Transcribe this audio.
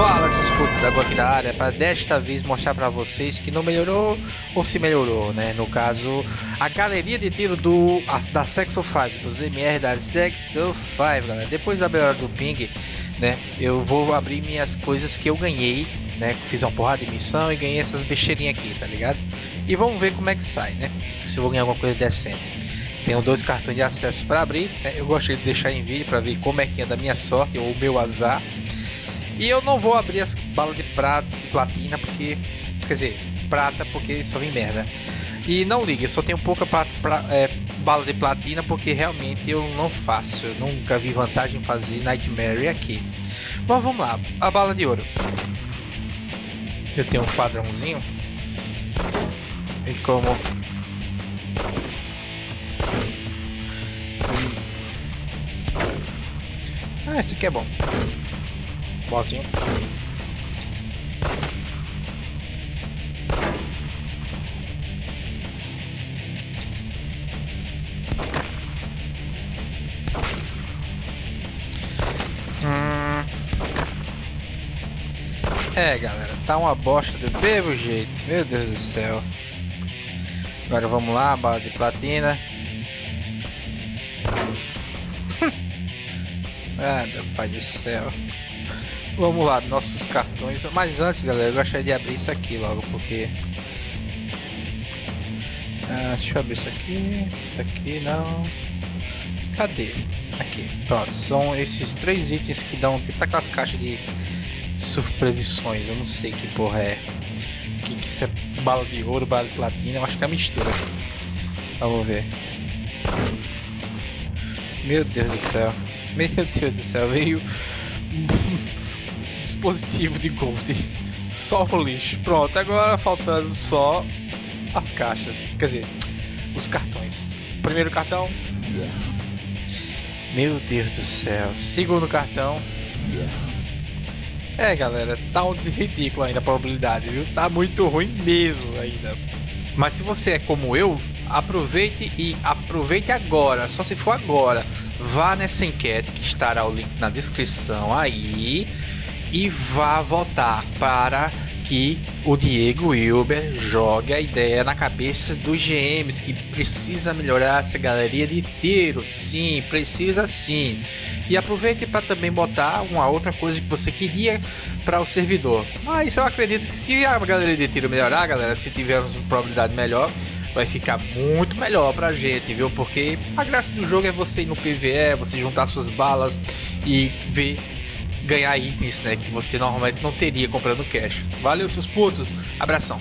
Fala, seus putos, da aqui da área, para desta vez mostrar para vocês que não melhorou ou se melhorou, né? No caso, a galeria de tiro do da Sexo 5, dos MR da Sexo 5, galera. Depois da melhora do ping, né? Eu vou abrir minhas coisas que eu ganhei, né? Fiz uma porrada de missão e ganhei essas besteirinhas aqui, tá ligado? E vamos ver como é que sai, né? Se eu vou ganhar alguma coisa decente. Tenho dois cartões de acesso para abrir. Né? Eu gosto de deixar em vídeo para ver como é que anda a minha sorte ou o meu azar. E eu não vou abrir as balas de prata platina porque. Quer dizer, prata porque só vem merda. E não ligue, eu só tenho pouca pra, pra, é, bala de platina porque realmente eu não faço. Eu nunca vi vantagem em fazer Nightmare aqui. Bom, vamos lá. A bala de ouro. Eu tenho um padrãozinho. E como Ah, esse aqui é bom. Bozinho. Hum. É, galera, tá uma bosta do mesmo jeito. Meu Deus do céu. Agora vamos lá, bala de platina. Ah, meu pai do céu. Vamos lá, nossos cartões. Mas antes, galera, eu gostaria de abrir isso aqui logo, porque... Ah, deixa eu abrir isso aqui. Isso aqui não. Cadê? Aqui, pronto. São esses três itens que dão tipo aquelas caixas de surpresições. Eu não sei que porra é. Que, que isso é bala de ouro, bala de platina. Eu acho que é mistura. Vamos ver. Meu Deus do céu. Meu Deus do céu, veio dispositivo de gold. Só o lixo. Pronto, agora faltando só as caixas. Quer dizer, os cartões. Primeiro cartão. Meu Deus do céu. Segundo cartão. É, galera, tá um ridículo ainda a probabilidade, viu? Tá muito ruim mesmo ainda. Mas se você é como eu, aproveite e aproveite agora, só se for agora. Vá nessa enquete que estará o link na descrição aí e vá votar para que o Diego Wilber jogue a ideia na cabeça dos GMs que precisa melhorar essa galeria de tiro, sim, precisa sim. E aproveite para também botar uma outra coisa que você queria para o servidor. Mas eu acredito que se a galeria de tiro melhorar, galera, se tivermos uma probabilidade melhor, vai ficar muito melhor pra gente, viu? Porque a graça do jogo é você ir no PVE, você juntar suas balas e ver ganhar itens, né, que você normalmente não teria comprando cash. Valeu seus putos, abração.